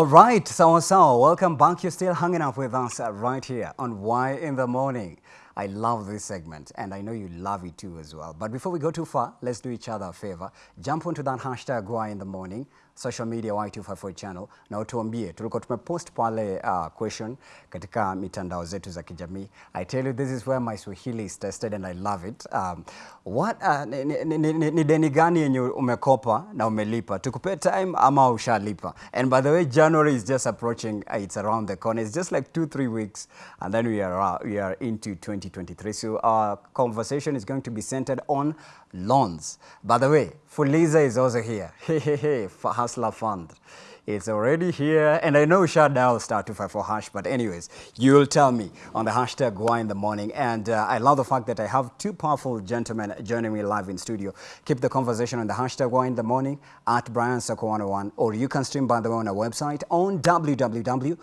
All right, sawa sawa. Welcome back. You're still hanging out with us uh, right here on Why in the Morning. I love this segment and I know you love it too as well. But before we go too far, let's do each other a favor. Jump onto that hashtag Why in the Morning, social media Y254 channel na utuambie. Tulikuwa tumepost pale uh, question katika mitandao zetu za kijamii. I tell you this is where my Swahili is tested and I love it. Um, what uh, ni, ni, ni, ni, ni deni gani yenye umekopa na umelipa? Tukupe time ama ushalipa? And by the way, January is just approaching. Uh, it's around the corner. It's just like two, three weeks, and then we are uh, we are into 2023. So our conversation is going to be centered on loans. By the way, Fuliza is also here. Hey, hey, hey, for Hustler Fund. It's already here, and I know shut down star 254 hash, but anyways, you'll tell me on the hashtag why in the morning. And uh, I love the fact that I have two powerful gentlemen joining me live in studio. Keep the conversation on the hashtag why in the morning at Brian Sako 101, or you can stream by the way on our website on www.kbc.co.ke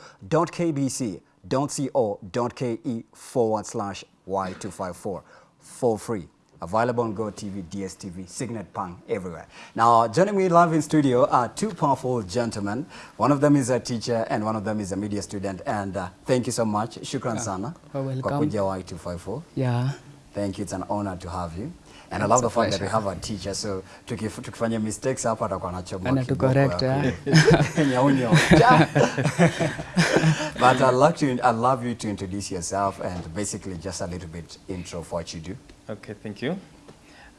forward slash y254 for free. Available on GoTV, DSTV, Signet Pang, everywhere. Now, joining me live in studio are two powerful gentlemen. One of them is a teacher and one of them is a media student. And uh, thank you so much. Shukran yeah. sana. Well, welcome. Kwa kuja Y254. Yeah. Thank you. It's an honor to have you. And I love the fact pleasure. that we have a teacher. So tukif- tukifanya mistakes hapa atakuwa anachomoa Ana tu kiboko correct, yeah. But I'd like to, I'd love you to introduce yourself and basically just a little bit intro of what you do. Okay, thank you.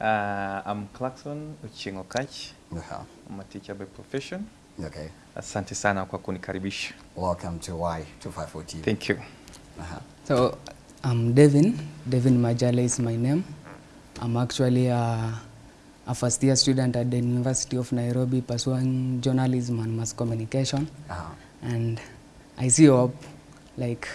Uh, I'm Clarkson Uchingo Kach. -huh. I'm a teacher by profession. Okay. Asante sana kwa kunikaribisha. Welcome to Y254 TV. Thank you. Uh-huh. So I'm Devin. Devin Majale is my name. I'm actually a, a first year student at the University of Nairobi pursuing journalism and mass communication. Uh-huh. And I see hope, like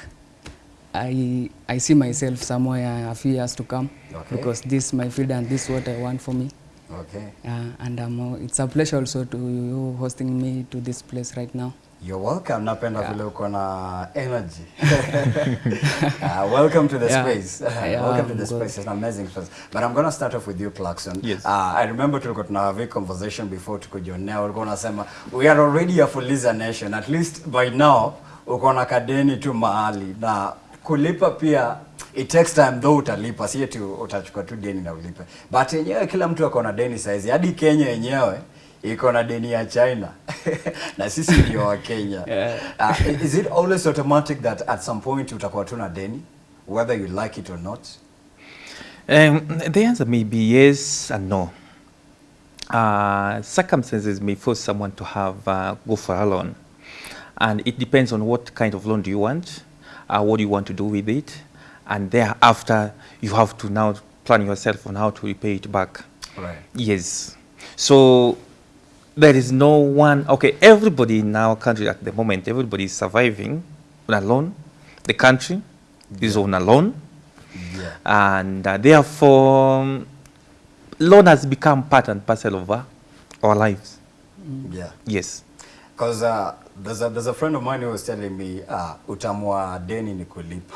I, I see myself somewhere a few years to come Okay. because this is my field and this is what I want for me. Okay. Uh, and um, it's a pleasure also to you hosting me to this place right now. You're welcome. Napenda Yeah. vile uko na energy. uh, welcome to the Yeah. space. Yeah, welcome to the good. space. It's an amazing space. But I'm going to start off with you, Clarkson. Yes. Uh, I remember tulikuwa tuna have a conversation before tukujionea. Ulikuwa unasema we are already a Fuliza nation. At least by now uko na kadeni tu mahali na kulipa pia it takes time though utalipa si eti utachukua tu deni na ulipe. But yenyewe kila mtu akona deni saizi. Hadi Kenya yenyewe iko na deni ya China. Na sisi ndio wa Kenya. Yeah. uh, is it always automatic that at some point utakuwa tu na deni whether you like it or not? Um, the answer may be yes and no. Uh, circumstances may force someone to have uh, go for a loan, and it depends on what kind of loan do you want, uh, what you want to do with it, and thereafter you have to now plan yourself on how to repay it back. right Yes. So there is no one. Okay, everybody in our country at the moment, everybody is surviving on a loan. The country is on a loan, yeah and uh, therefore, um, loan has become part and parcel of our, our lives. yeah Yes. Because uh, there's, a, there's a friend of mine who was telling me uh, utamu wa deni ni kulipa.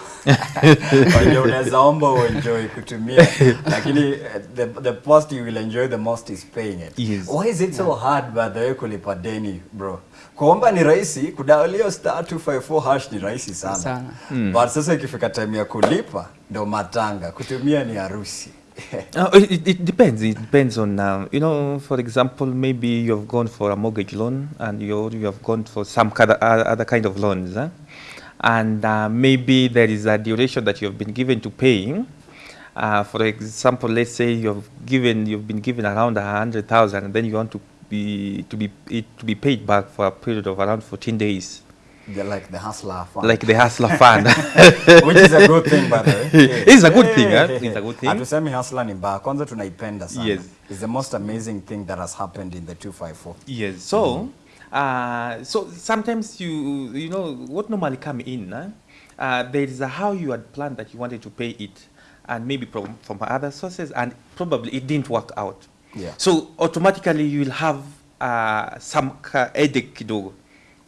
Kwa hiyo unaweza omba uenjoy kutumia lakini uh, the, the post you will enjoy the most is paying it. Yes. Why is it so yeah. hard by the way kulipa deni bro? Kuomba ni rahisi, kudaolio star 254 hash ni rahisi sana. Sana. Mm. But sasa ikifika time ya kulipa ndo matanga, kutumia ni harusi. Uh, it, it- depends. It depends on, um, you know, for example, maybe you have gone for a mortgage loan and you you have gone for some kind of, uh, other kind of loans, huh? and uh, maybe there is a duration that you have been given to paying. Uh, for example, let's say you have given you've been given around a hundred thousand, and then you want to be to be it to be paid back for a period of around fourteen days, They're like the hustler fund. like the hustler fund. Which is a good thing by the way. It's a good thing, yeah. It's a good thing. Hatusemi hustler ni mbaya, kwanza tunaipenda sana. Yes. It's the most amazing thing that has happened in the 254. Yes. So, mm -hmm. uh, so sometimes you you know what normally come in. uh, Uh, there is a how you had planned that you wanted to pay it, and maybe from from other sources, and probably it didn't work out. Yeah. So automatically you will have uh, some headache kidogo.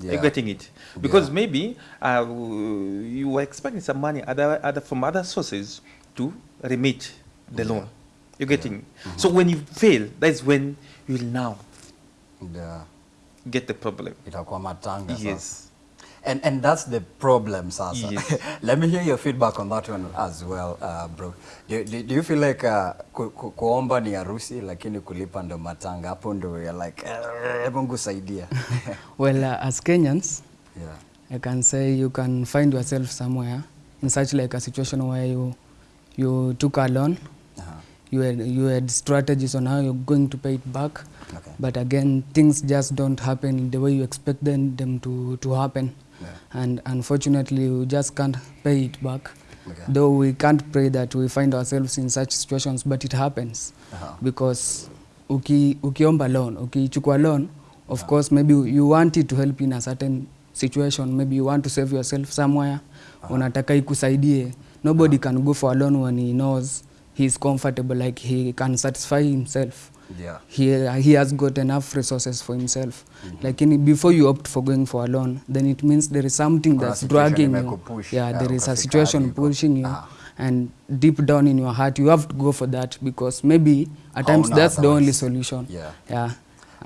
Yeah. You're getting it because Yeah. maybe uh, you were expecting some money other, other from other sources to remit the loan. You're getting. So when you fail, that's when you will now Yeah. get the problem. itakuwa matanga sasa. And, and that's the problem sasa. Yes. Let me hear your feedback on that one as well, uh, bro. Do, do, do you feel like uh, ku, ku, kuomba ni harusi lakini kulipa ndo matanga? Hapo ndo you're like, "Eh, Mungu saidia. Well, uh, as Kenyans, yeah. I can say you can find yourself somewhere in such like a situation where you you took a loan, Uh-huh. you had you had strategies on how you're going to pay it back, Okay. but again things just don't happen the way you expect them, them to to happen, Yeah. and unfortunately we just can't pay it back. Okay. Though we can't pray that we find ourselves in such situations, but it happens Uh-huh. because uki, ukiomba loan ukichukua loan of course maybe you want it to help in a certain situation maybe you want to save yourself somewhere unataka ikusaidie nobody uh -huh. can go for a loan when he knows he is comfortable like he can satisfy himself Yeah. he, he has got enough resources for himself mm -hmm. lakini before you opt for going for a loan then it means there is something Kuna that's dragging you push, yeah yeah, there is a situation kari, pushing you Ah. and deep down in your heart you have to go for that because maybe at times no, that's the only solution Yeah. yeah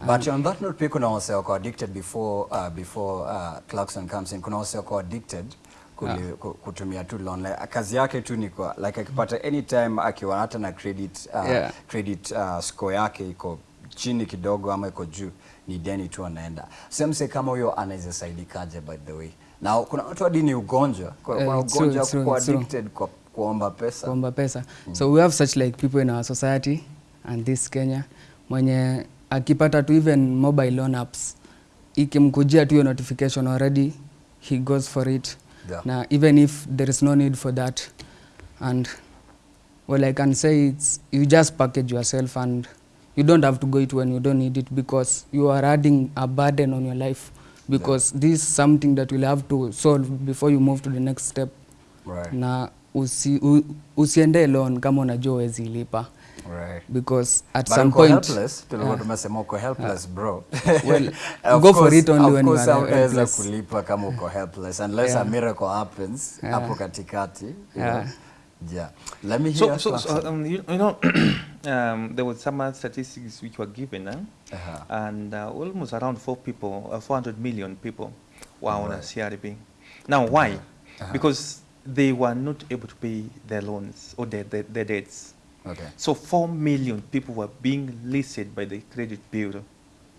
But on that note, pia kuna wase wako addicted before, uh, before uh, Clarkson comes in. Kuna wase wako addicted kuli, yeah. kutumia tu loan. Like, kazi yake tu ni kwa like akipata anytime akiwa hata na credit, uh, Yeah. credit uh, score yake iko chini kidogo ama iko juu ni deni tu anaenda. Semse kama huyo anaweza saidikaje by the way. Na kuna watu hadi ni ugonjwa. Kuna uh, ugonjwa true, kuwa it's true. addicted kwa kuomba pesa. kuomba pesa Mm. so we have such like people in our society and this Kenya mwenye akipata tu even mobile loan apps ikimkujia tu hiyo notification already he goes for it Yeah. Now, even if there is no need for that and well I can say it's you just package yourself and you don't have to go it when you don't need it because you are adding a burden on your life because yeah. this is something that you'll have to solve before you move to the next step Right. na usi, u, usiende alone kama unajua uwezi lipa Right. because at some point. But some uko point helpless, tulikuwa Yeah. tumesema uko helpless bro. Well, Of go for course- it only of when you course are hautaweza helpless. kulipa kama uko helpless unless Yeah. a miracle happens Yeah. hapo katikati. you Yeah. know. Yeah. Let me hear so, so Clarkson. um, you, you know, um, there were some statistics which were given, eh? Uh-huh. and uh, almost around four people, uh, 400 million people were on a CRB. Now, why? Uh-huh. Because they were not able to pay their loans or their, their, their debts. Okay. So 4 million people were being listed by the credit bureau.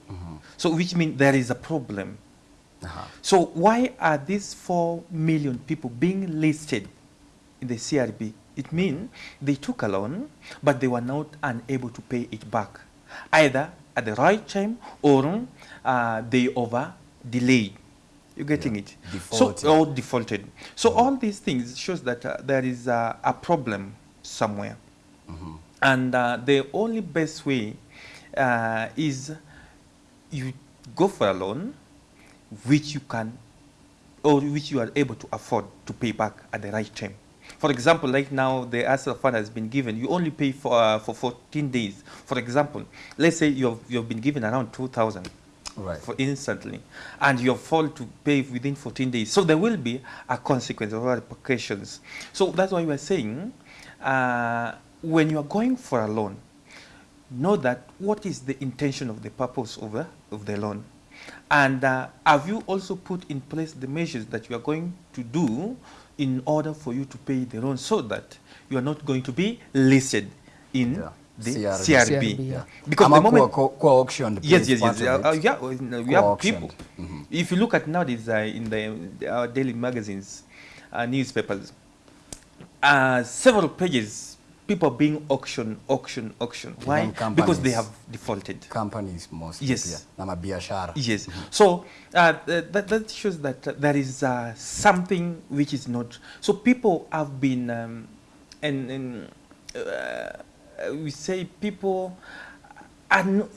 Mhm. So which means there is a problem. Uh-huh. So why are these 4 million people being listed in the CRB? It means they took a loan, but they were not unable to pay it back, either at the right time or uh, they over delayed. You're getting Yeah. it? Defaulted. So or defaulted. So all these things shows that uh, there is uh, a problem somewhere. Mhm. And uh, the only best way uh, is you go for a loan which you can or which you are able to afford to pay back at the right time. For example, like now the hustler fund has been given, you only pay for, uh, for 14 days. For example, let's say you've, you've been given around 2,000 Right. for instantly, and you are fall to pay within 14 days. So there will be a consequence or repercussions. So that's why we are saying, uh, when you are going for a loan, know that what is the intention of the purpose of the, of the loan. And uh, have you also put in place the measures that you are going to do in order for you to pay the loan so that you are not going to be listed in Yeah. the CRB. CRB? CRB, yeah. Because Ama the moment kuwa, kuwa auctioned Yes, yes, yes. Uh, uh, yeah, uh, we have auctioned. people. Mhm. If you look at nowadays uh, in the, the our daily magazines, uh, newspapers, uh, several pages, people being auction, auction, auction. Why? Because they have defaulted. Companies mostly Yes. na mabiashara. Yes. So uh, that, that shows that uh, there is uh, something which is not. So people have been, um, and, and uh, we say people are no,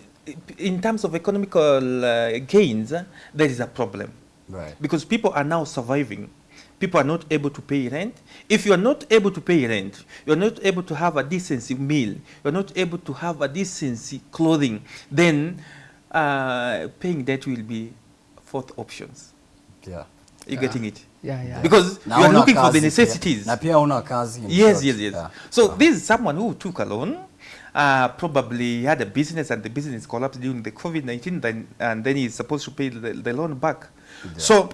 in terms of economical uh, gains, uh, there is a problem Right. because people are now surviving. People are not able to pay rent. If you are not able to pay rent, you are not able to have a decency meal, you are not able to have a decency clothing, then uh, paying debt will be fourth options. Yeah. You're Yeah. getting it? yeah yeah Because Na you are looking for kazi the pia. necessities. Na pia una kazi. in Yes, yes, yes. Yeah. So Wow. this is someone who took a loan uh, probably had a business and the business collapsed during the COVID-19, then, and then he's supposed to pay the, the loan back. So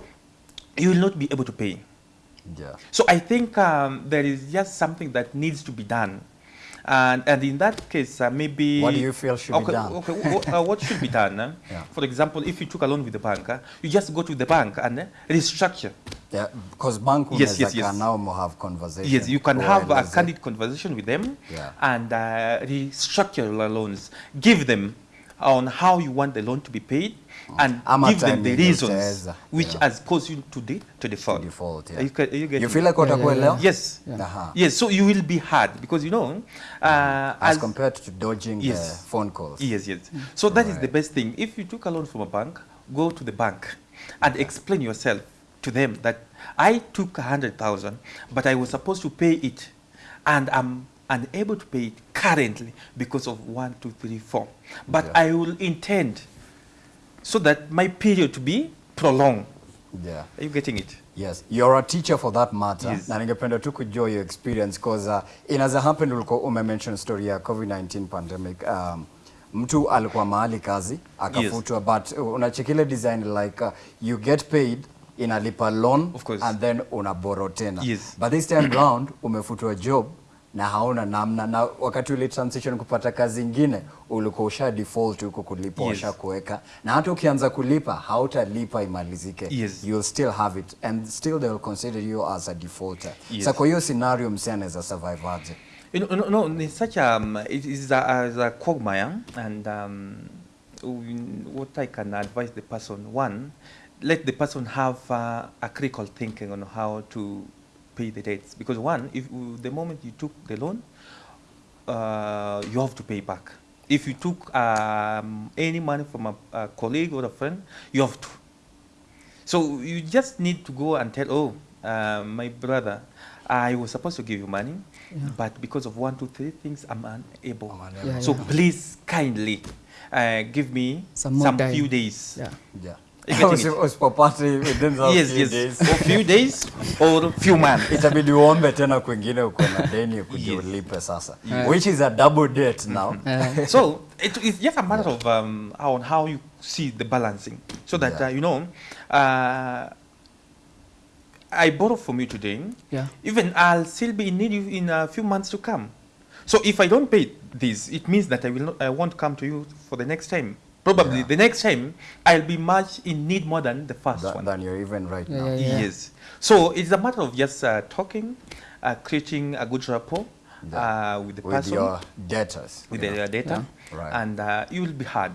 you will not be able to pay. Yeah. So I think um, there is just something that needs to be done. And, and in that case, uh, maybe... What do you feel should be done? Okay, uh, what should be done? uh? Yeah. For example, if you took a loan with the bank, uh, you just go to the bank and uh, restructure. Yeah, because bank Yes, unaweza yes, yes. nao mo have conversation. Yes, you can have a candid conversation with them Yeah. and uh, restructure your loans. Give them on how you want the loan to be paid and Ama give them the reasons utaweza, which yeah. has caused you to, de- to default. default, yeah. Are you, ca- are you getting You feel it? like watakuelewa? Yes. Aha. Yes, so you will be hard because you know, uh, As as compared to dodging the Yes. phone calls. Yes, yes. So that is the best thing. If you took a loan from a bank, go to the bank and explain yourself to them that I took a hundred thousand, but I was supposed to pay it, and I'm unable to pay it currently because of one, two, three, four. But Yeah. I will intend so that my period to be prolonged. Yeah. Are you getting it? Yes, you're a teacher for that matter. Yes. Na ningependa tu kujua your experience because uh, inaweza happen ulikuwa umemention story ya COVID-19 pandemic. Um, mtu alikuwa mahali kazi akafutwa but uh, unachekile design like uh, you get paid inalipa loan Of course. and then una borrow tena. Yes. But this time round umefutwa job na haona namna na wakati ule transition kupata kazi ingine ulikuwa usha default huko kulipa Yes. kuweka na hata ukianza kulipa hautalipa imalizike Yes. you'll still have it and still they will consider you as a defaulter Yes. sa kwa hiyo scenario msi anaweza survive aje You know, no, no, it's such a, um, it is a, as a quagmire, and um, what I can advise the person, one, let the person have uh, a critical thinking on how to pay the debts. Because one, if the moment you took the loan, uh, you have to pay back. If you took um, any money from a, a colleague or a friend, you have to. So you just need to go and tell, oh, uh, my brother, I was supposed to give you money, Yeah. but because of one, two, three things, I'm unable. I'm unable. Yeah, so yeah. please kindly uh, give me Some more time. few days. Yeah. You getting Usi- it? usipopata within those Yes, few yes. days or few days or few months. itabidi uombe tena kwingine uko na deni kuja Yes. ulipe sasa Yeah. which is a double debt now so it's just a matter of um, on how you see the balancing, so that Yeah. uh, you know, uh, I borrow from you today. yeah. Even I'll still be in need in a few months to come. So if I don't pay this, it means that I will not, I won't come to you for the next time. Probably Yeah. the next time I'll be much in need more than the first tha- one. than you're even right Yeah, now yeah, yeah. Yes. So it's a matter of just uh, talking, uh, creating a good rapport Yeah. uh, with the with person, your debtors with you know. the data, Yeah. Right. and uh, you will be hard.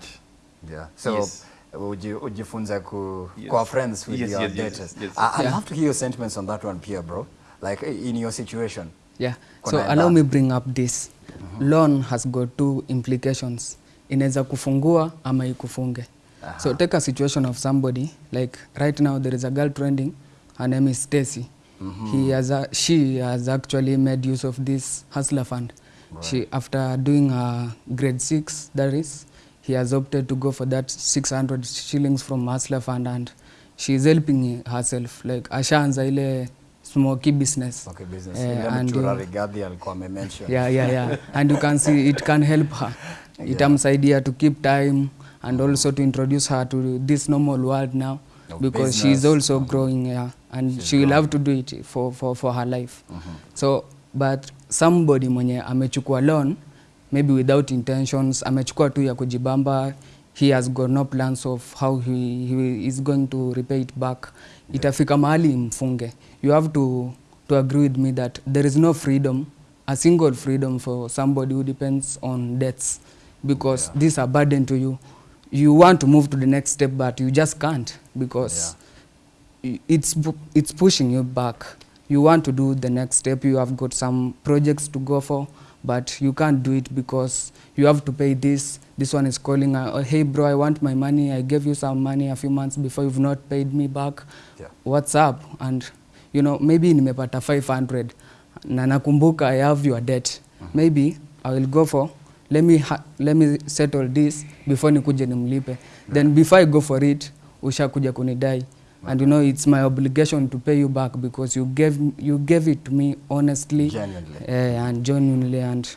Yeah. So Yes. uji, ujifunze ku, Yes. kuwa friends with Yes, your yes, yes, debtors. yes. I, I'd Yeah. love to hear your sentiments on that one, Pierre, bro. Like in your situation. Yeah. Kuna So allow me bring up this. Loan has got two implications. Inaweza kufungua ama ikufunge. Aha. So take a situation of somebody like right now there is a girl trending. Her name is Stacy. Mm -hmm. He has a, she has actually made use of this hustler fund. Right. She after doing a grade 6 that is he has opted to go for that 600 shillings from hustler fund and she is helping herself like ashaanza ile smoky business. Okay, business. Uh, and, Rigathi alikuwa amemention. yeah, yeah, yeah. and you can see it can help her itamsaidia to keep time and also to introduce her to this normal world now Of because she is also growing yeah, and She's she will growing. have to do it for, for, for her life so but somebody mwenye amechukua loan maybe without intentions amechukua tu ya kujibamba he has got no plans of how he, he is going to repay it back. Itafika mahali mfunge. You have to, to agree with me that there is no freedom a single freedom for somebody who depends on debts because Yeah. these are burden to you. You want to move to the next step but you just can't because i- it's it's pushing you back. You want to do the next step. You have got some projects to go for but you can't do it because you have to pay this this one is calling uh, oh, hey bro i want my money. I gave you some money a few months before. You've not paid me back. Yeah. what's up? And you know maybe nimepata 500 na nakumbuka i have your debt. Mm -hmm. maybe i will go for let me, ha let me settle this before nikuje nimlipe. Then before i go for it ushakuja kunidai. And you know it's my obligation to pay you back because you gave, you gave it to me honestly. Genuinely. uh, and genuinely and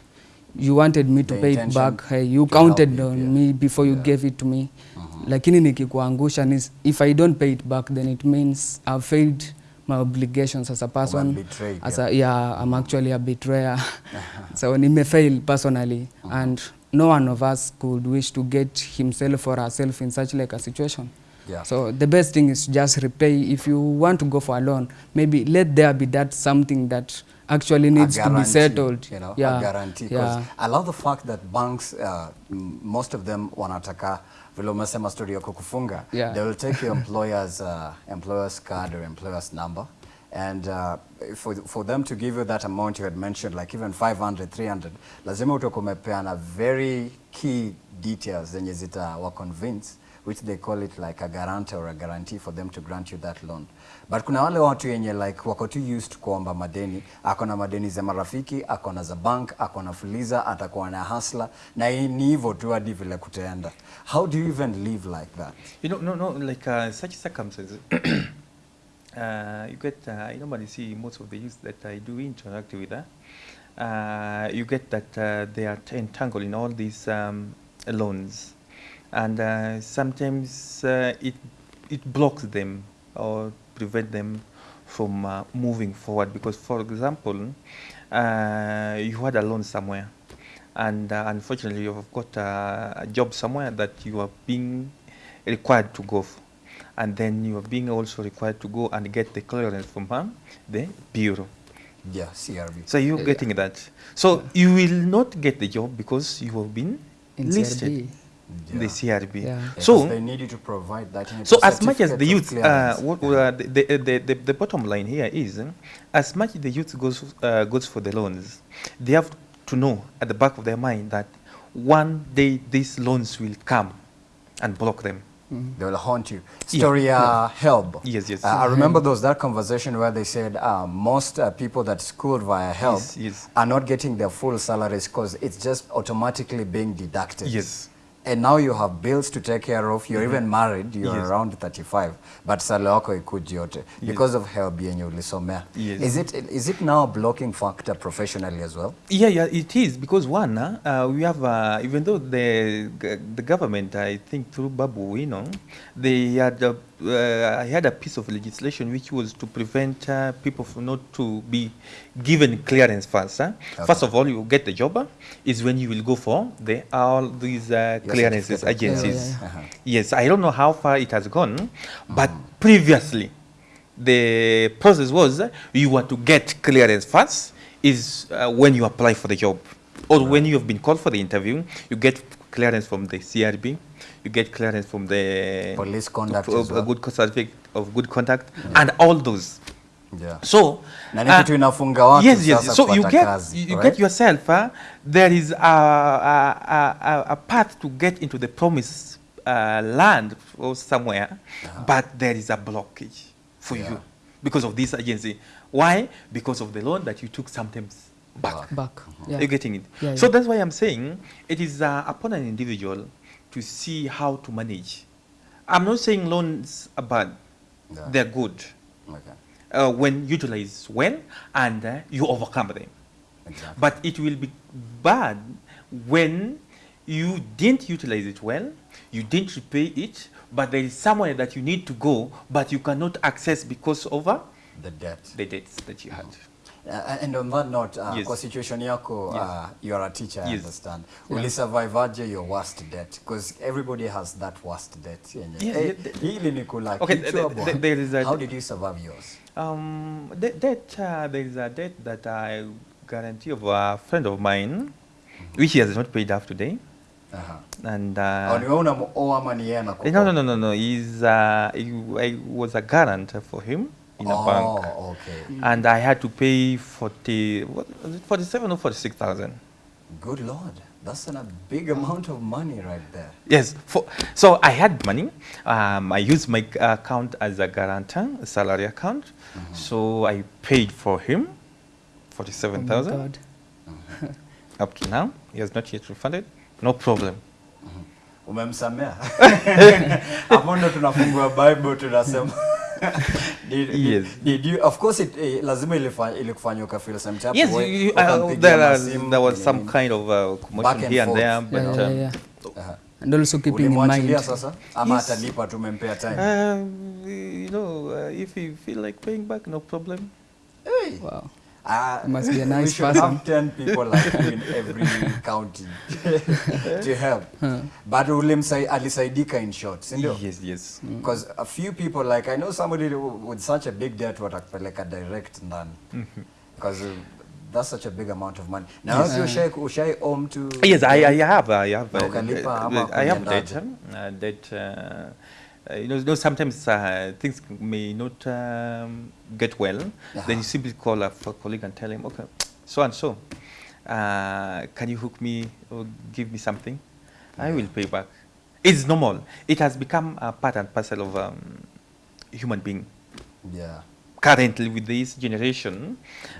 you wanted me to The pay it back hey, you counted on yeah. me before you Yeah. gave it to me uh -huh. lakini nikikuangusha ni if i don't pay it back then it means i've failed my obligations as a person betrayed, as a, yeah yeah i'm actually a betrayer so nimefail personally uh -huh. and no one of us could wish to get himself or herself in such like a situation Yeah. so the best thing is just repay if you want to go for a loan maybe let there be that something that actually needs to be settled You know, yeah a guarantee. yeah I love the fact that banks, uh, most of them wanataka vile umesema story yako kufunga Yeah. they will take your employer's, uh, employer's card or employer's number and uh, for, for them to give you that amount you had mentioned like even 500 300 lazima utakuwa umepeana very key details zenye zita wa convince which they call it like a guarantor or a guarantee for them to grant you that loan but kuna wale watu yenye like wako too used kuomba madeni. Ako na madeni za marafiki ako na za bank ako na fuliza atakuwa na hasla na ni hivyo tu hadi vile kutaenda. How do you even live like that? You know, no, no, like uh, such circumstances, uh, you get, uh, I normally see most of the youth that I do interact with, uh, uh, you get that uh, they are entangled in all these um, loans. And uh, sometimes uh, it, it blocks them or prevent them from uh, moving forward. Because, for example, uh, you had a loan somewhere and uh, unfortunately you've got uh, a job somewhere that you are being required to go for. and then you are being also required to go and get the clearance from uh, the bureau yeah crb so you're Yeah. getting that so you will not get the job because you have been in listed CRB. In the crb Yeah. Yeah, so 'cause they need you to provide that so as much as the youth, uh, clearance. what, uh, the, the, the, the, the bottom line here is, uh, as much the youth goes, uh, goes for the loans, they have to know at the back of their mind that one day these loans will come and block them. They will haunt you. Yeah. Uh, HELB. Yes, yes. Uh, I remember there was that conversation where they said uh, most uh, people that schooled via HELB Yes, yes. are not getting their full salaries because it's just automatically being deducted. Yes. And now you have bills to take care of. You're even married. You're Yes. around 35, but salary yako ikuji yote because of HELB yenye ulisomea. Yes. Is it is it now a blocking factor professionally as well? Yeah, yeah, it is because one, uh, uh, we have uh, even though the the government, I think through Babu, you know, they had a, uh, had a piece of legislation which was to prevent uh, people from not to be given clearance first. Huh? First of all, you get the job uh, is when you will go for the all these uh, clearances certificate of clearance. agencies. Yeah, yeah, yeah. Uh-huh. Yes, I don't know how far it has gone, but previously the process was uh, you were to get clearance first is uh, when you apply for the job or when you have been called for the interview you get clearance from the crb you get clearance from the Police conduct of, as a good co- certificate of good conduct and all those Yeah. so Na ni kitu inafunga watu yes, yes. sasa so you get kazi, you right? get yourself uh, there is a, a, a, a- a path to get into the promised uh, land or somewhere but there is a blockage for Yeah. you because of this agency why because of the loan that you took sometimes back back yeah. you're getting it Yeah, so yeah. that's why i'm saying it is uh, upon an individual to see how to manage i'm not saying loans are bad Yeah. they're good Okay. uh, when utilized well and uh, you overcome them. Exactly. But it will be bad when you didn't utilize it well, you didn't repay it, but there is somewhere that you need to go, but you cannot access because of uh, The debt. the debts that you had. Uh, and on that note, uh, Yes. kwa situation yako, Yes. uh, you are a teacher, I Yes. understand. Ulisurvive aje your worst debt? Because everybody has that worst debt. Yeah, Yeah, hey, yeah, the- hili ni kula Okay, kichwa the- the- there is a- How did you survive yours? Um, the, debt, uh, there is a debt that I guarantee of a friend of mine, mm -hmm. which he has not paid off today. And uh, unamuoa ama ni yeye Eh, no, no, no, no. He's, uh, he, I was a guarantor for him in oh, a bank. Oh, okay. And I had to pay 40, what was it, 47 or 46,000. Good Lord. That's an, a big amount of money right there. Yes. For, so I had money. Um, I used my account as a guarantor, a salary account. Mm -hmm. So I paid for him Oh 47,000. God. Up to now, he has not yet refunded. No problem. Umemsamea? Hapo ndo tunafungua Bible tunasema did, Yes. did, did you, of course it, eh, lazima ilikufanya ukafeel some type Yes, of way, you, uh, there, are, there was some kind of uh, commotion here and there, but yeah, yeah, um, Uh -huh. and also keeping in mind sasa ama Yes. atalipa tumempea time um, you know, uh, if you feel like paying back, no problem. Hey. wow. Ah, You must be a nice we should person. have 10 people like you in every county to help Huh. but ulimsai alisaidika in short sindio Yes, yes. because mm. a few people like i know somebody with such a big debt watakupeleka direct ndani because uh, that's such a big amount of money now yes. you ushai ushai home to Yes, I, I have. I have. Uh, uh, I have debt. Uh, debt. Uh, uh, you know, you know, sometimes uh, things may not um, get well. Then you simply call a colleague and tell him, okay, so and so, uh, can you hook me or give me something? I will pay back. It's normal. It has become a part and parcel of um, human being. yeah currently with this generation,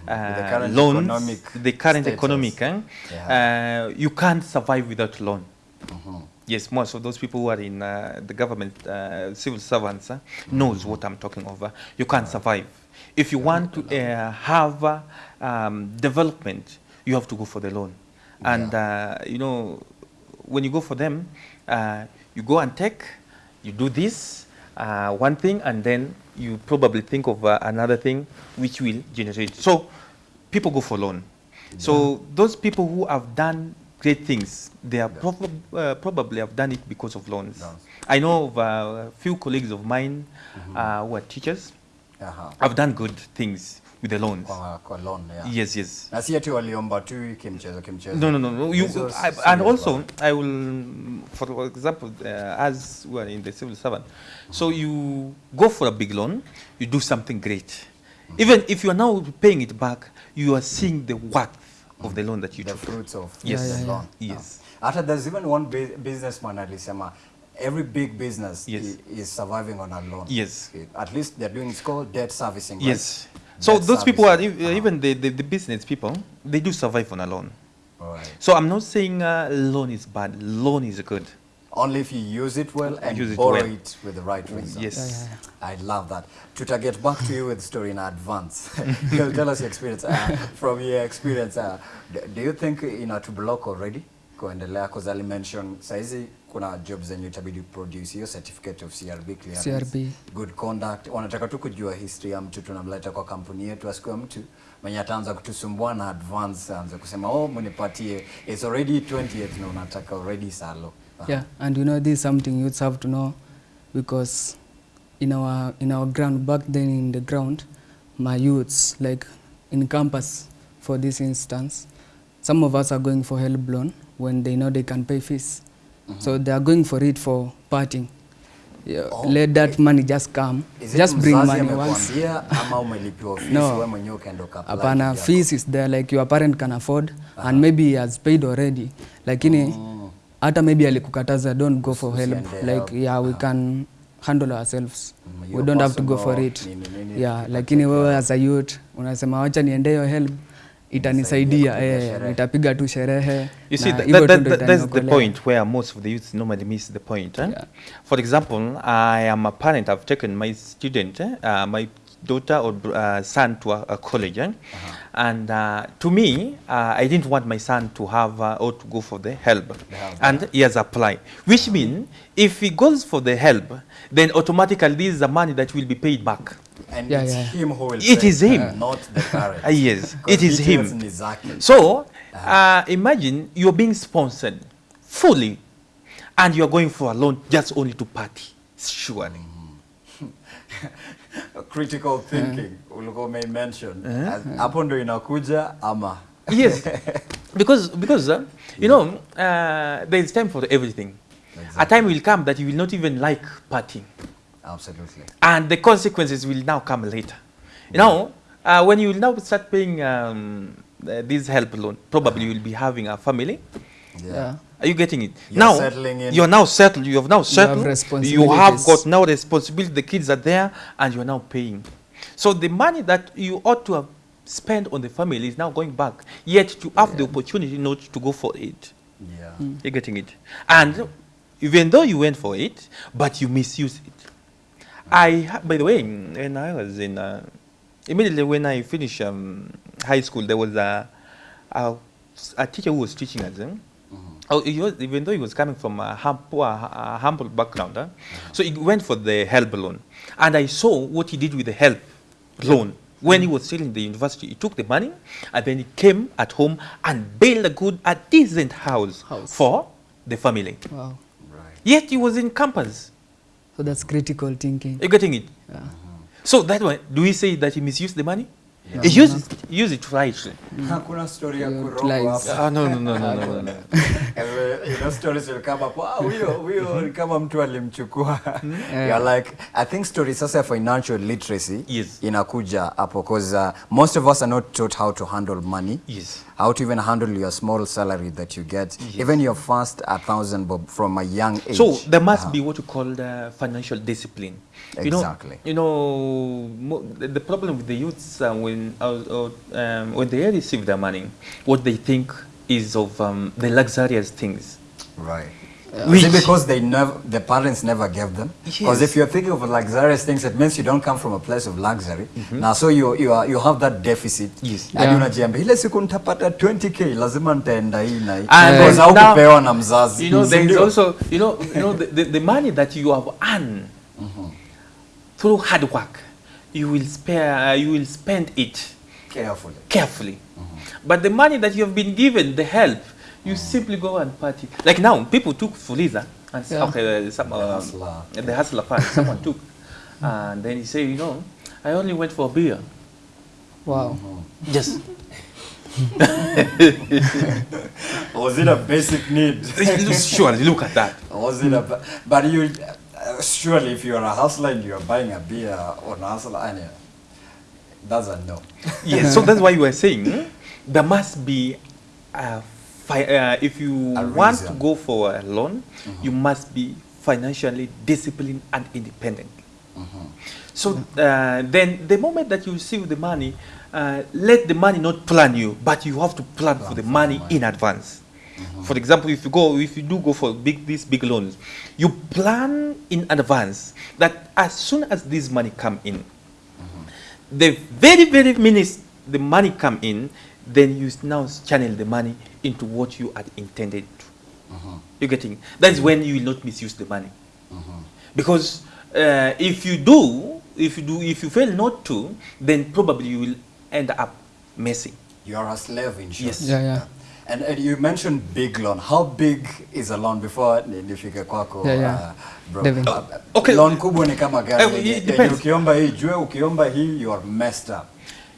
uh, the current loans, economic the current status. economic, eh, Yeah. uh, you can't survive without loan. Mhm. Yes, most of those people who are in uh, the government, uh, civil servants, uh, knows what I'm talking over. You can't survive. If you want to uh, have uh, um, development, you have to go for the loan. And, uh, you know, when you go for them, uh, you go and take, you do this, uh, one thing, and then you probably think of uh, another thing which will generate. So people go for loan. So those people who have done great things, they are prob- uh, probably have done it because of loans. I know of uh, a few colleagues of mine uh, who are teachers I've done good things with the loans. kwa, kwa loan yeah. Yes, yes. na si ati waliomba tu kimchezo kimchezo No, no, no, no. You, I, and also, I will, for example, uh, as we are in the civil servant, so you go for a big loan, you do something great. Even if you are now paying it back, you are seeing the worth of the loan that you the took. fruits of Yes. the Yeah, yeah, loan. Yes. After there's even one bu- businessman alisema every big business Yes. is surviving on a loan. Yes. At least they're doing it's called debt servicing. right? Yes. So Debt those people are servicing. ev- even the, the, the business people, they do survive on a loan. Alright. So I'm not saying uh, loan is bad. Loan is good. Only if you use it well and Use it borrow well. it with the right reason. Yes. Yeah, yeah, I love that. Tuta get back to you with the story in advance. You'll tell us your experience. Uh, from your experience, uh, do you think ina to block already kuendelea? Because Ali mentioned saizi kuna jobs zenye itabidi produce hiyo certificate of CRB clearance, CRB. good conduct. Wanataka tu kujua history ya mtu tunamleta kwa kampuni yetu, asikuwe mtu mwenye ataanza kutusumbua na advance, aanze kusema oh, mnipatie it's already 20th na unataka already salo. Aha. Yeah, and you know this is something youths have to know because in our in our ground back then in the ground, my youths like in campus for this instance, some of us are going for help loan when they know they can pay fees, so they are going for it for parting. Yeah, Oh, let that money just come, Is just bring money once. ama umelipiwa fees No. wewe mwenyewe ukaenda ukaapply Hapana, fees is there like your parent can afford uh -huh. and maybe he has paid already, lakini hata maybe alikukataza don't go for help like help. yeah we Aha. can handle ourselves Mm, we don't have to go for it nini, nini, yeah lakini wewe as a youth unasema wacha niende hiyo help itanisaidia eh, nitapiga tu sherehe You see, that, that, that, that, that's the point where most of the youths normally miss the point. Eh? Yeah. For example, I am a parent. I've taken my student, eh, uh, my daughter or uh, son to a, a college, eh? and uh, to me, uh, I didn't want my son to have uh, or to go for the HELB, The HELB, and he has applied. Which means, if he goes for the HELB, then automatically this is the money that will be paid back. And Yeah, it's yeah. him who will It pay, is him. not the parent. Ah, yes, 'Cause it is him. ni zake. So, uh, imagine you're being sponsored fully, and you're going for a loan just only to party. Surely. critical thinking. Ulikuwa umeimention As- hapo ndo inakuja ama. Yes, because because uh, you know uh, there is time for everything. A time will come that you will not even like partying, absolutely. And the consequences will now come later. You know, uh, when you will now start paying um, uh, this HELB loan, probably you will be having a family. Yeah. Are you getting it? You're now settling in. you're now settled. You have now settled. You have responsibilities. got now responsibility. The kids are there, and you're now paying. So the money that you ought to have spent on the family is now going back. Yet you have the opportunity not to go for it. yeah You're getting it, and even though you went for it, but you misuse it. I, by the way, when I was in, uh, immediately when I finished um, high school, there was a, a, a teacher who was teaching us. eh? Oh, he was, even though he was coming from a, hum, poor, a humble background, huh? so he went for the HELB loan. And I saw what he did with the HELB loan. When he was still in the university, he took the money and then he came at home and built a good, a decent house, House. for the family. Wow. Right. Yet he was in campus. So that's critical thinking. You're getting it? Yeah. So that one, do we say that he misused the money? Yeah. Use, it, use it rightly. Hakuna story ya Your kurogwa hapa. Ah, no, no, no, no, no, no, know, stories will come up. Wow, huyo huyo ni kama mtu alimchukua. Yeah. You're like, I think story sasa ya financial literacy Yes. inakuja hapo because uh, most of us are not taught how to handle money. Yes. How to even handle your small salary that you get, Yes. even your first a thousand bob from a young age. So there must Uh-huh. be what you call the financial discipline. Exactly. You know, you know mo- the, problem with the youths uh, when uh, uh, um, when they receive their money, what they think is of um, the luxurious things. Right. Which- Is it because they never, the parents never gave them? Because Yes. if you're thinking of luxurious things, it means you don't come from a place of luxury. Mm -hmm. Now, so you, you, are, you have that deficit. Yes. And Yeah. unajiambia, ile siku nitapata 20k, lazima nitaenda hii na hii. And Because now- haukupewa na mzazi. You know, there is also, you know, you know the, the, the money that you have earned through hard work, you will spare, uh, you will spend it Carefully. carefully. Mm -hmm. But the money that you have been given, the help, you mm -hmm. simply go and party. Like now, people took Fuliza and said, Yeah. okay, uh, some, The hustler, hustler. the hustler part, someone took. And then he said, you know, I only went for beer. Wow. Just. Was it a basic need? sure, look at that. Was it a, but you, uh, surely if you're a hustler and you're buying a beer on a hustler, yeah, that's a no. Yes, so that's why you were saying hmm, there must be a fi- uh, if you want to go for a loan, you must be financially disciplined and independent. So uh, then, the moment that you receive the money, uh, let the money not plan you, but you have to plan, for the money in advance. Mm-hmm. For example, if you go, if you do go for big these big loans, you plan in advance that as soon as this money come in, mm-hmm. the very very minute the money come in, then you now channel the money into what you had intended to. Mm-hmm. You're getting that's when you will not misuse the money. Because uh, if you do, if you do, if you fail not to, then probably you will end up messing. You're a slave in short. Yes. Yeah, yeah. And, and you mentioned big loan. How big is a loan before ni- nifike kwako? Yeah, yeah. uh, bro? Devin. Uh, Okay. Loan kubwa ni kama gari. Uh, yenye- it yenye depends. Ukiomba hii jue, ukiomba hii you are messed up.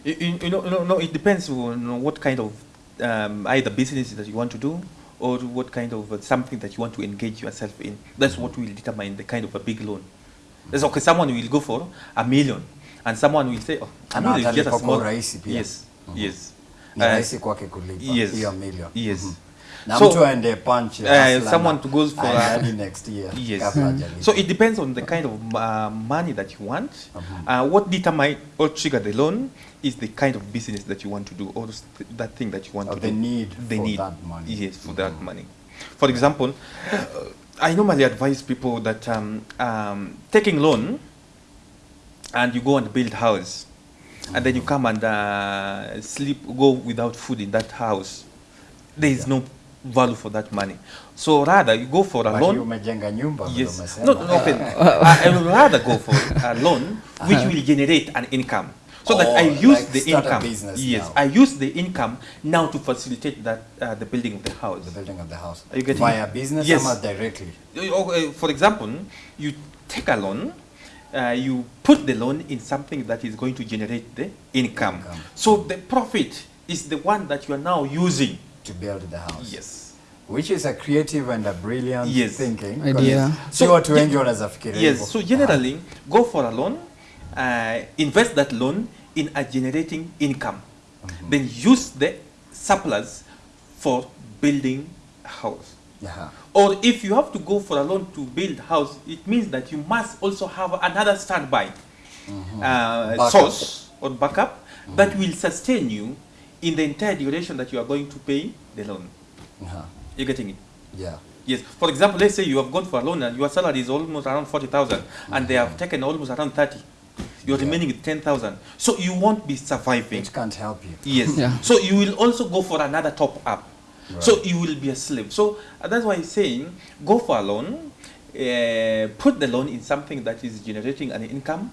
You, you, you know, no, no, it depends on what kind of um, either business that you want to do or what kind of uh, something that you want to engage yourself in. That's what will determine the kind of a big loan. That's okay. Someone will go for a million, and someone will say, "Oh, a Ana million is just a atalipa kwa small." urahisi pia. Yes, yes. Ni Uh, rahisi kwake kulipa yes. hiyo million. Yes. Mhm. Na So, mtu aende punch uh, someone to goes for hadi next year Yes. hajalipa. So it depends on the kind of uh, money that you want. Uh, what determine or trigger the loan is the kind of business that you want to do or that thing that you want Or to the do. need the for need. that money. Yes, for that money. For example, uh, I normally advise people that um, um, taking loan and you go and build house and then you come and uh, sleep, go without food in that house. There is no value for that money. So rather you go for a But loan. you umejenga nyumba Yes. umesema. No, no, okay. I, I would rather go for a loan which will generate an income. So that I Oh, use like the start income. business Yes, now. I use the income now to facilitate that uh, the building of the house. The building of the house. Are you getting Via it? business Yes. ama directly? Uh, For example, you take a loan, uh, you put the loan in something that is going to generate the income. Income. So the profit is the one that you are now using. to build the house. Yes. Which is a creative and a brilliant Yes. thinking. Idea. So, watu ye- wengi wanaweza fikiria. Yes, so generally, go for a loan, uh, invest that loan in a generating income. Then use the surplus for building a house. Yeah. Or if you have to go for a loan to build house, it means that you must also have another standby uh, source or backup that will sustain you in the entire duration that you are going to pay the loan. Yeah. You're getting it? Yeah. Yes. For example, let's say you have gone for a loan and your salary is almost around 40,000 and they have taken almost around 30. You're remaining with 10,000. So you won't be surviving. It can't help you. Yes. Yeah. So you will also go for another top up. So you will be a slave. So uh, that's why I'm saying go for a loan, uh, put the loan in something that is generating an income,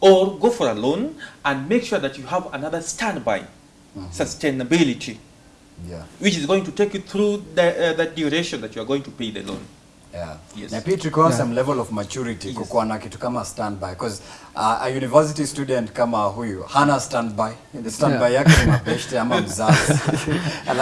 or go for a loan and make sure that you have another standby mm -hmm. sustainability, Yeah. which is going to take you through the, uh, the duration that you are going to pay the loan. Yeah. Yes. Na pia it requires Yeah. some level of maturity Yes. kukuwa na kitu kama standby because uh, a university student kama huyu hana standby the standby Yeah. yake ni mabeshte ama mzazi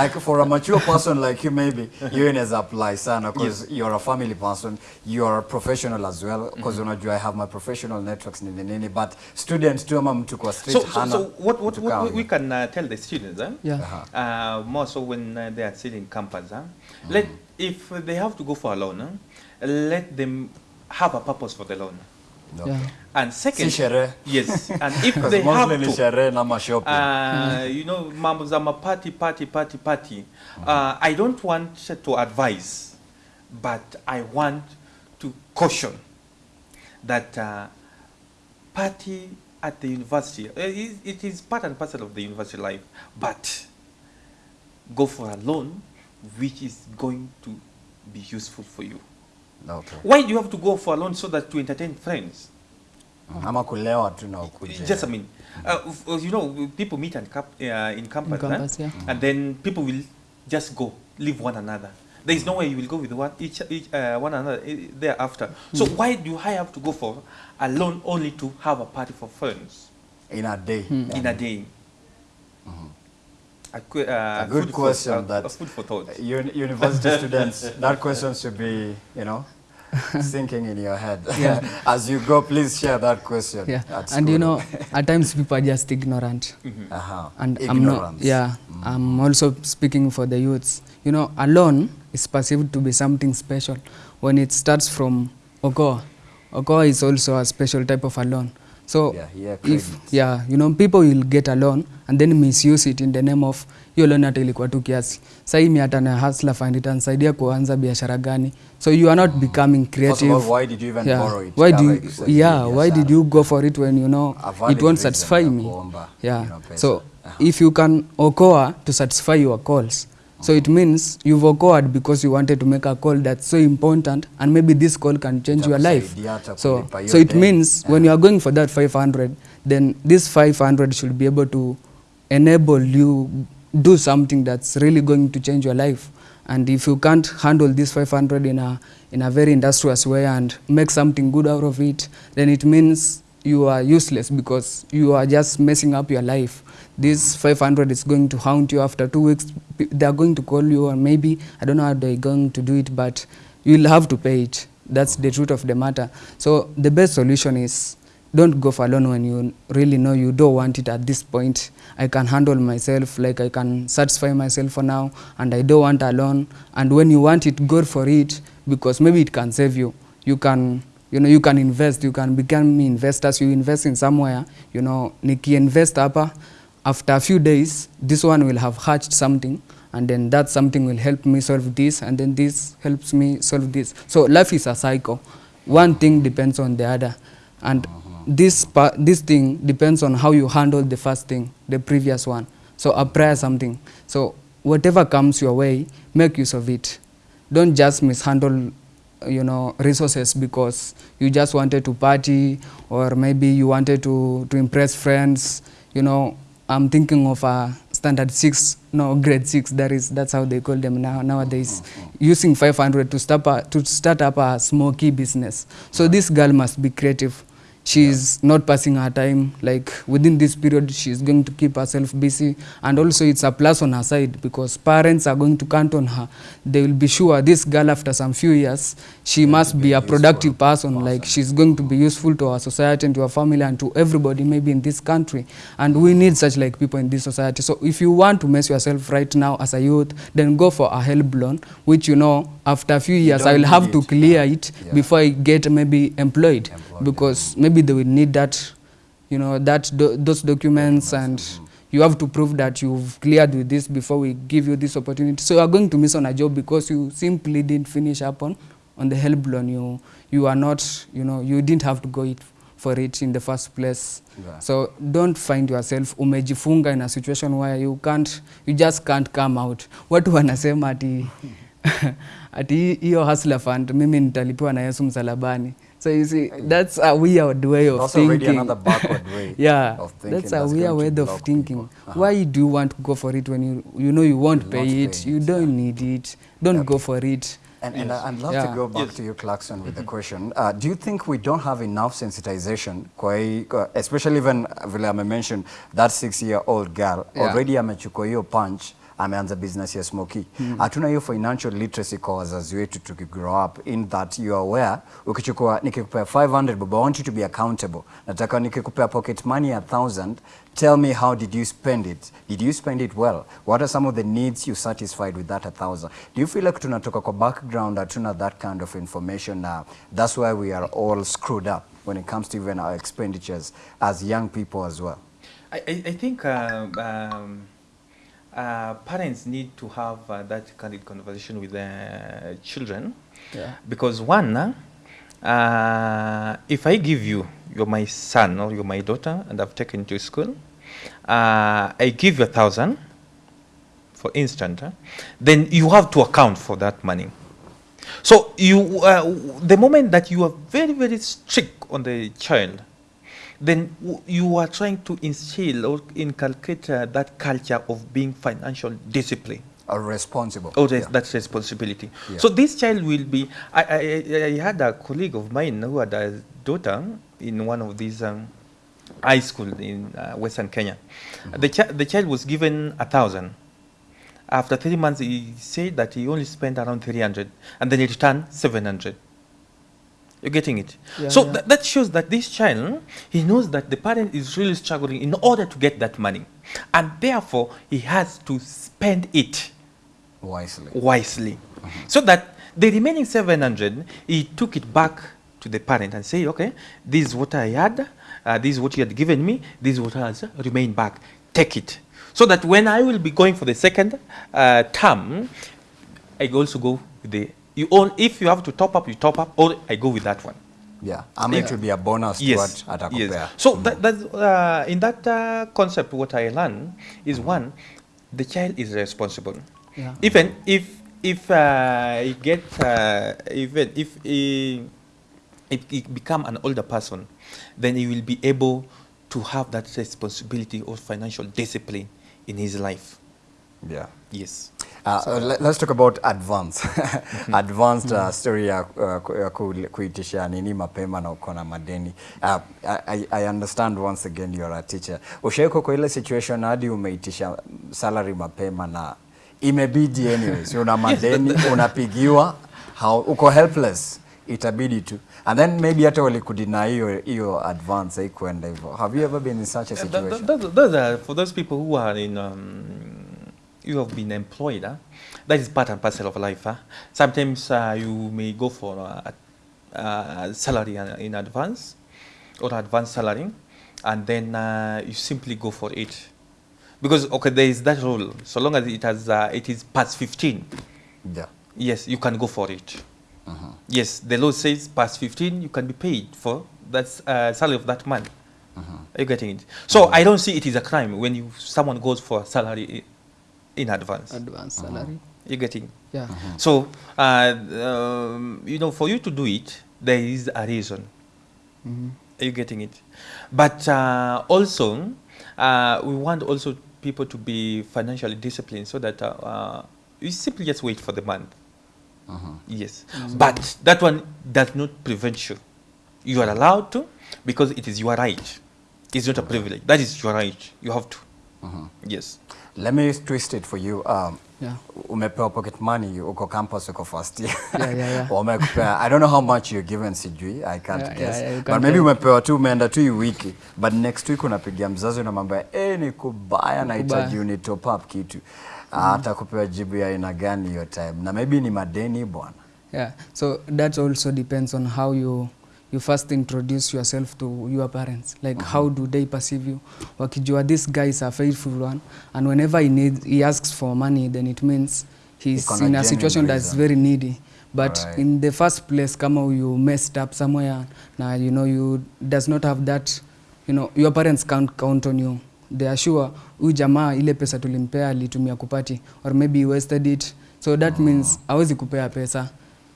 like for a mature person like you maybe hiyo inaweza apply sana because you're a family person you're a professional as well because unajua I have my professional networks nini nini but student tu ama mtu kwa street So, so, hana so what, what, what we- we can uh, tell the students, eh? Yeah. Aha. uh, more so when uh, they are still in campus. Huh? Let if they have to go for a loan, huh? let them have a purpose for the loan. Okay. Yeah. And second, Si yes, and if Because they have mostly ni to, sherehe na mashopping uh, you know, mambo za party, party, party, party. Uh, I don't want to advise, but I want to caution that uh, party at the university, uh, it, it is part and parcel of the university life, but go for a loan which is going to be useful for you. Okay. Why do you have to go for a loan so that to entertain friends? ama kulewa tu na ukuje Just I mean, uh, uh, you know, people meet and cap, uh, in campus, in campus, yeah. and then people will just go leave one another. There is no way you will go with one each, each uh, one another uh, thereafter. So why do I have to go for a loan only to have a party for friends in a day in a day? A, que- uh, A good question For, uh, that- food for thought. Uni- university students, that question should be, you know, sinking in your head. Yeah. As you go, please share that question. Yeah. and you know, at times people are just ignorant. uh-huh. and I'm not, ignorance. yeah, I'm also speaking for the youths. You know, alone is perceived to be something special when it starts from Okoa. Okoa is also a special type of a loan. So Yeah, yeah, if yeah, you know, people will get a loan and then misuse it in the name of hiyo loan hata ilikuwa tu kiasi. Sasa hii mia tano ya hustler fund itanisaidia kuanza biashara gani? So you are not becoming First of creative. all, why did you even yeah. borrow it? Why do you, yeah, why did you go for it when you know it won't satisfy me? kuomba, Yeah. you know, so uh -huh. if you can okoa to satisfy your calls so it means you've okoaed because you wanted to make a call that's so important and maybe this call can change your life. So so it means when you are going for that 500 then this 500 should be able to enable you do something that's really going to change your life. And if you can't handle this 500 in a in a very industrious way and make something good out of it then it means you are useless because you are just messing up your life this 500 is going to haunt you after two weeks. They are going to call you or maybe i don't know how they're going to do it but you'll have to pay it. That's the truth of the matter. So the best solution is don't go for loan when you really know you don't want it at this point. I can handle myself like i can satisfy myself for now and i don't want a loan. And when you want it go for it because maybe it can save you. You can you know you can invest. You can become investors. You invest in somewhere you know nikiinvest hapa after a few days this one will have hatched something and then that something will help me solve this and then this helps me solve this. So life is a cycle. One thing depends on the other. And uh-huh. this pa- this thing depends on how you handle the first thing the previous one. So apply something. So whatever comes your way make use of it. Don't just mishandle you know resources because you just wanted to party or maybe you wanted to to impress friends you know i'm thinking of a standard 6 no grade 6 that is that's how they call them now nowadays. Using 500 to start to start up a smoky business. So this girl must be creative she's not passing her time. Like within this period she's going to keep herself busy. And also it's a plus on her side because parents are going to count on her. They will be sure this girl after some few years she must be a productive person. Like she's going to be useful to our society and to our family and to everybody maybe in this country. And we need such like people in this society. So if you want to mess yourself right now as a youth then go for a HELB loan which you know after a few years i will have to clear it Yeah. before i get maybe employed. Employed, because maybe they will need that you know that do, those documents and you have to prove that you've cleared with this before we give you this opportunity. So you are going to miss on a job because you simply didn't finish up on on the help loan you you are not you know you didn't have to go it for it in the first place. Yeah. so don't find yourself umejifunga in a situation where you can't you just can't come out. Watu wanasema ati ati hiyo hustler fund mimi nitalipiwa na Yesu msalabani so you see that's a weird way of That's already thinking another backward way yeah of thinking that's a that's weird way of thinking. Uh-huh. why do you want to go for it when you you know you won't You'll pay not it you don't yeah. need it don't go for it And, and I- I'd love to go back Yes. to you, Clarkson, with the question. Uh, do you think we don't have enough sensitization, kwa hii- kwa- especially even uh, vile ame mentioned that six-year-old girl Yeah. already amechukua hiyo punch ameanza business ya smoky hatuna hiyo financial literacy kwa wazazi wetu tukigrow up in that you are aware ukichukua nikikupea 500 baba, I want you to be accountable. Nataka nikikupea pocket money ya 1000 tell me how did you spend it? Did you spend it well? What are some of the needs you satisfied with that 1000 do you feel like tunatoka kwa background hatuna that kind of information now that's why we are all screwed up when it comes to even our expenditures as young people as well? I, I, I think uh, um, uh, parents need to have uh, that candid conversation with their children yeah because one, uh, if I give you, you're my son or you're my daughter, and I've taken you to school, uh, I give you a thousand, for instance, uh, then you have to account for that money. So you, uh, the moment that you are very, very strict on the child, then w- you are trying to instill or inculcate uh, that culture of being financial discipline. are responsible Oh, that's, Yeah. that's responsibility. Yeah. So this child will be. I, I, I had a colleague of mine who had a daughter in one of these um, high school in uh, Western Kenya. The, chi- the child was given a thousand. After three months, he said that he only spent around 300 and then he returned 700. You're getting it? Yeah, so yeah. tha- that shows that this child, he knows that the parent is really struggling in order to get that money. And therefore, he has to spend it wisely wisely. So that the remaining 700, he took it back to the parent and say, okay, this is what I had, uh, this is what you had given me, this is what has remained back. Take it. So that when I will be going for the second uh, term, I also go with the, you all, if you have to top up, you top up, or I go with that one. yeah ama it will be a bonus to Yes. what atakupea yes. So that, that's, uh, in that uh, concept, what I learned is one, the child is responsible. yeah Even if if uh, he get uh, even if he if he become an older person, then he will be able to have that responsibility of financial discipline in his life. yeah Yes. Uh, let, let's talk about advance. Advanced uh, story ya, uh, ya ku- kuitisha nini mapema na uko na madeni. Uh, I, I understand once again you're a teacher. Ushaiko kwa ile situation hadi umeitisha salary mapema na imebidi anyways. Una madeni unapigiwa how, uko helpless itabidi tu. And then maybe hata walikudina hiyo hiyo advance haikuenda hivyo. Have you ever been in such a situation? th- th- those, those are for those people who are in um, you have been employed. Huh? That is part and parcel of life. Huh? Sometimes uh, you may go for a, a salary in- advance or advance salary, and then uh, you simply go for it because okay, there is that rule. So long as it has uh, it is past fifteen, yeah yes, you can go for it. Yes, the law says past 15, you can be paid for that uh, salary of that month. Are you getting it? So I don't see it is a crime when you someone goes for a salary in advance. advance salary You're getting. yeah So uh, um, you know, for you to do it, there is a reason. Mhm. Are you getting it? But uh, also, uh, we want also people to be financially disciplined so that uh, uh, you simply just wait for the month. Yes. But that one does not prevent you. You are allowed to because it is your right. It's not a privilege. That is your right. You have to. Yes. Let me twist it for you um, yeah. umepewa pocket money uko campus uko first year. Yeah, yeah, yeah. wamekupea i don't know how much you're given sijui i can't Yeah, guess. yeah, yeah, but maybe umepewa tu umeenda tu hii wiki. But next week unapigia mzazi na mambo ya eh ni kubaya nahitaji uni top up kitu. Ah, atakupewa jibu ya aina gani hiyo time? Na maybe ni madeni bwana. Yeah so that also depends on how you you first introduce yourself to your parents like mm -hmm. how do they perceive you wakijua this guy is a faithful one and whenever he needs he asks for money then it means he's Iko in a situation that's very needy but right. in the first place kama you messed up somewhere na you know you does not have that you know your parents can't count on you they are sure huyu jamaa ile pesa tulimpea alitumia kupati or maybe he wasted it so that mm. means hawezi kupea pesa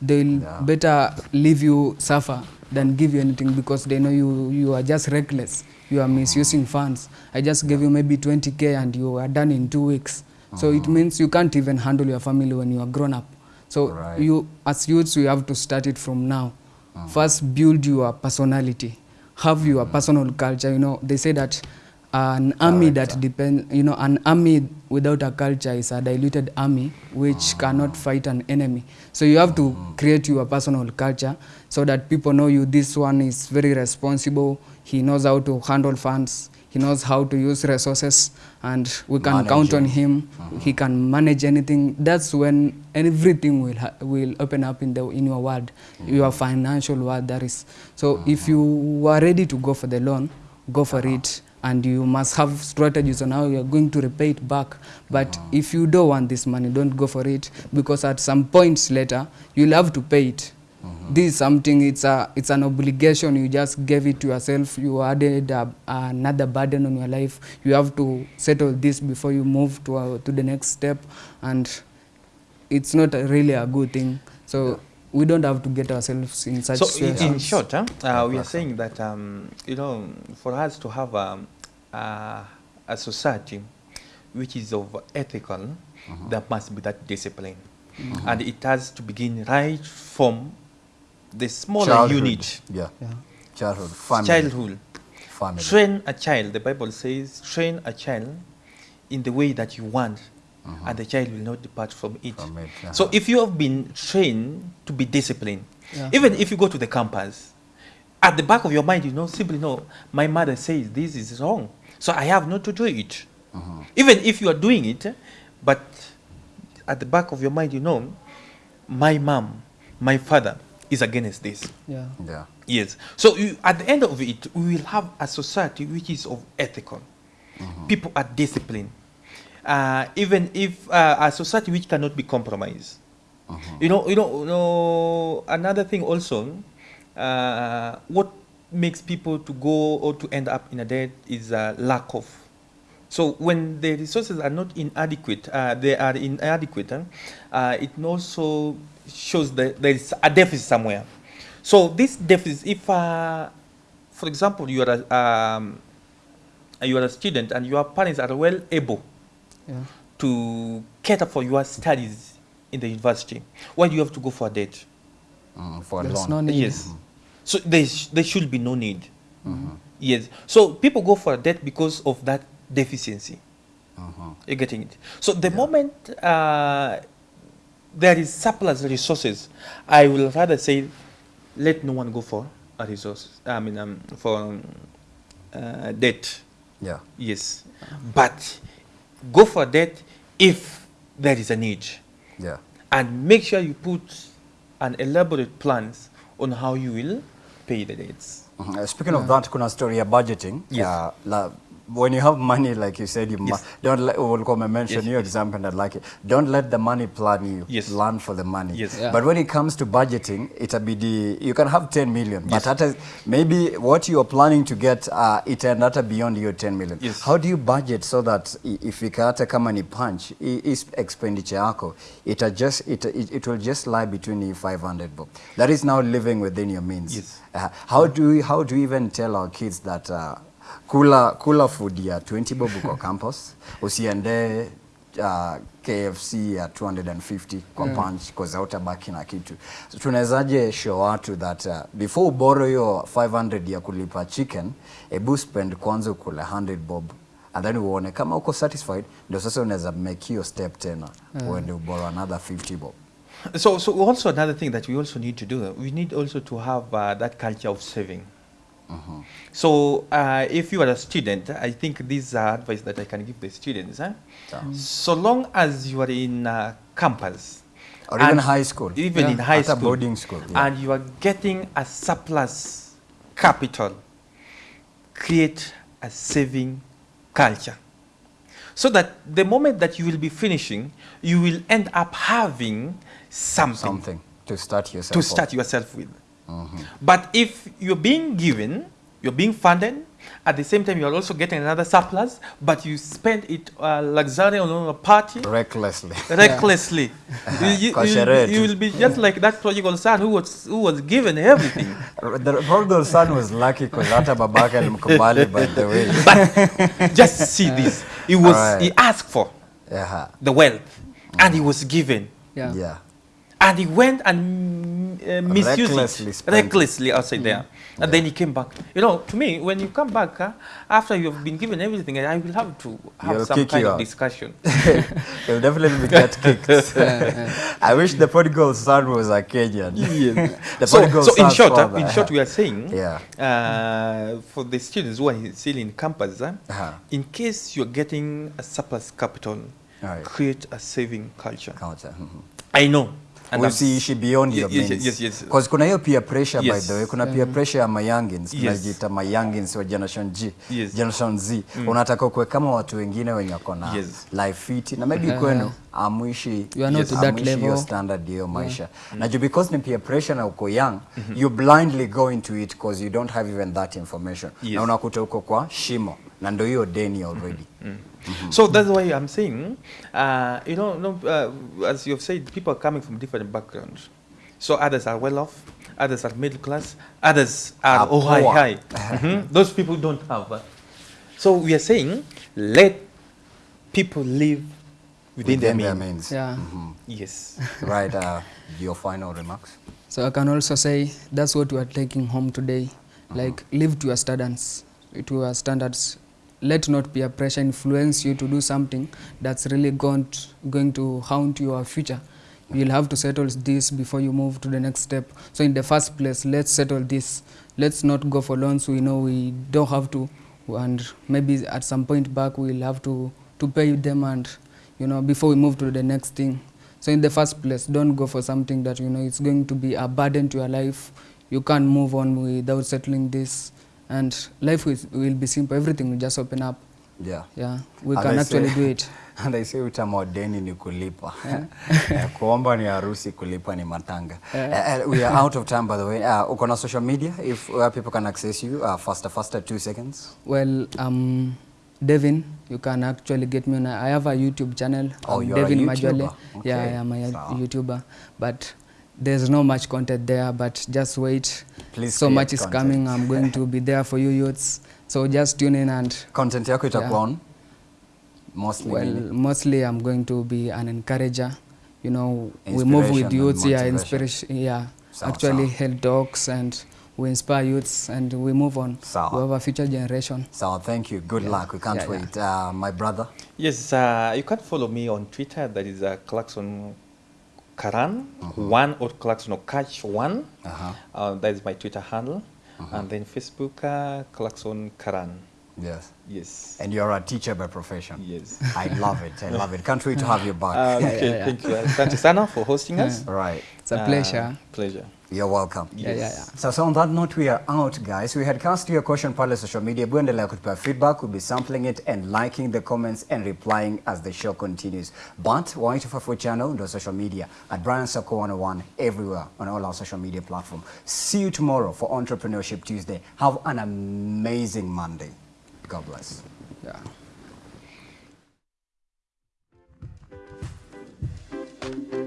they'll Yeah. better leave you suffer than give you anything because they know you, you are just reckless. You are misusing funds. I just gave you maybe 20k and you are done in two weeks. So it means you can't even handle your family when you are grown up. So Right. you as youths you have to start it from now. First build your personality. Have your personal culture. You know they say that an army that depends, you know an army without a culture is a diluted army which cannot fight an enemy. So you have to create your personal culture so that people know you. This one is very responsible. He knows how to handle funds. He knows how to use resources and we can count on him. He can manage anything. That's when everything will ha- will open up in the in your world your financial world that is. So if you are ready to go for the loan go for it and you must have strategies on how you are going to repay it back. But mm. if you don't want this money don't go for it because at some points later you'll have to pay it. Mm-hmm. This is something it's a it's an obligation. You just gave it to yourself. You added a, another burden on your life. You have to settle this before you move to a, to the next step. And it's not a really a good thing. So we don't have to get ourselves in such So in, in short, huh, uh, we are saying that um, you know, for us to have um, uh, a society which is of ethical, there must be that discipline, and it has to begin right from the smaller Childhood. unit, Yeah. yeah. Childhood. Family. childhood. Family. Train a child. The Bible says, train a child in the way that you want, Uh-huh. and the child will not depart from it. From it, uh-huh. So uh-huh. if you have been trained to be disciplined, Yeah. even if you go to the campus, at the back of your mind, you know, simply know, my mother says this is wrong, so I have not to do it. Uh-huh. Even if you are doing it, but at the back of your mind, you know, my mom, my father is against this. yeah Yeah. Yes. So you, at the end of it, we will have a society which is of ethical. People are disciplined. Uh, even if uh, a society which cannot be compromised. You know, you know, you know, another thing also, uh, what makes people to go or to end up in a debt is a lack of. So when the resources are not inadequate, uh, they are inadequate, uh, it also shows that there is a deficit somewhere. So this deficit, if, uh, for example, you are a, um, you are a student and your parents are well able yeah to cater for your studies in the university, why do you have to go for a debt? Mm, for a there's loan. no need Yes. So there, sh- there should be no need. Yes. So people go for a debt because of that deficiency. You're getting it. So the moment uh, there is surplus resources, I will rather say, let no one go for a resource. I mean, um, for um, uh, debt. Yeah. Yes. But go for debt if there is a need Yeah. and make sure you put an elaborate plans on how you will pay the debts. Mhm. Uh, Speaking of that, kuna story ya budgeting. Yes. Uh, la, when you have money, like you said, you mu- Yes. don't let, we'll come and mention Yes, your yes. example and I like it. Don't let the money plan you. Yes. Learn for the money. Yes. Yeah. But when it comes to budgeting, itabidi, you can have 10 million, but Yes. hata, maybe what you are planning to get, uh, itaenda beyond your 10 million. Yes. How do you budget so that if i- ifika hata kama ni punch, i- i expenditure yako, ita just, it, it, it will just lie between you 500 bob. That is now living within your means. Yes. Uh, how do we, how do we even tell our kids that uh, kula kula food ya 20 bob kwa campus usiende uh, KFC ya 250 kwa mm. punch cause hautabaki na kitu so, tunawezaje show watu that uh, before uboro hiyo 500 ya kulipa chicken ebu spend kwanza ukule 100 bob and then uone kama uko satisfied ndio sasa unaweza make hiyo step tena mm. uende uboro another 50 bob So, so also another thing that we also need to do, we need also to have uh, that culture of saving. So, uh, if you are a student, I think this is uh, advice that I can give the students. Huh? So long as you are in uh, campus, Or even and high school. even Yeah. in high Hata school, boarding school, yeah. and you are getting a surplus capital, create a saving culture. So that the moment that you will be finishing, you will end up having something, Something to start yourself to off. start yourself with. But if you're being given, you're being funded, at the same time you're also getting another surplus, but you spend it uh, luxury on a party, recklessly. recklessly. you, you, Kwa you, sherehe you tu. will be just like that prodigal son who was, who was given everything. The prodigal son was lucky because hata babake alimkubali by the way. but just see this. He was Alright. he asked for Yeah. the wealth, and he was given, Yeah. Yeah. And he went and uh, misused Recklessly it spent it. recklessly outside there, and then he came back. You know, to me, when you come back uh, after you've been given everything, I will have to have He'll some kind of out. discussion. He'll definitely be get kicked. I wish the prodigal son was a Kenyan. the so, so in short, uh, father. in short, we are saying, Yeah. uh, for the students who are still in campus, uh, Uh-huh. in case you're getting a surplus capital, Right. create a saving culture. Culture. mhm. I know. And usiishi beyond your yes, means. yes, yes. Cause kuna hiyo peer pressure yes. by the way, kuna peer pressure ya mayangins Yes. tunajiita mayangins wa generation G, Yes. generation Z. mm. Unataka kuwe kama watu wengine wenye wako na Yes. life fit na maybe kwenu amuishi You are not yes, to that amuishi hiyo standard hiyo maisha. Na juu because ni peer pressure na uko young, you blindly go into it because you don't have even that information. Yes. Na unakuta uko kwa shimo na ndo hiyo deni already. So that's why I'm saying, uh, you know, no, uh, as you've said, people are coming from different backgrounds. So others are well off, others are middle class, others are oh, high, high. mm -hmm. Those people don't have. so we are saying, let people live within, Within their their means. means. Yeah. Yes. right, uh, your final remarks? So I can also say that's what we are taking home today. Like live to your standards, to your standards. Let not peer pressure influence you to do something that's really going to, going to haunt your future. You'll have to settle this before you move to the next step. So in the first place, let's settle this. Let's not go for loans we know we don't have to, and maybe at some point back we'll have to to pay them and you know before we move to the next thing. So in the first place, don't go for something that you know it's going to be a burden to your life. You can't move on without settling this, and life will, will be simple. Everything will just open up. Yeah. Yeah, we And can I actually say- do it. And I say utama deni ni kulipa. Yeah. Kuomba ni harusi, kulipa ni matanga. Yeah. uh, we are out of time by the way. Uh, uko na social media if where people can access you uh, faster faster two seconds. Well, um, Devin, you can actually get me on. I have a YouTube channel. Oh, you're a YouTuber. Majwale. Yeah, I am a Sawa. YouTuber, but there's no much content there. But just wait. Please so much is content. coming. I'm going to be there for you youths. So just tune in and Content yako itakuwa on mostly Well, mostly I'm going to be an encourager. You know, we move with youths, yeah, inspiration, yeah. Sawa, Actually, sawa. health talks and we inspire youths and we move on. Sawa. We have a future generation. So thank you. Good luck. We can't Yeah, yeah. wait. Uh, my brother. Yes, uh, you can follow me on Twitter. That is uh, Clarkson Karan one or Clarkson or Catch one. Uh-huh. Uh, that is my Twitter handle, and then Facebook uh, Clarkson Karan. Yes. Yes. And you're a teacher by profession. Yes. I love it. I love it. Can't wait to have you back. Uh, okay, yeah, yeah. thank you. Asante sana for hosting us. right. It's a Uh, pleasure. You're welcome. Yes. Yeah, yeah, yeah. So, so on that note, we are out, guys. We had cast your question pale social media. Buendelea kutupa feedback. We'll be sampling it and liking the comments and replying as the show continues. But Waito Fafu channel and social media at Brian Sako 101 everywhere on all our social media platform. See you tomorrow for Entrepreneurship Tuesday. Have an amazing Monday. God bless. Yeah. Thank you.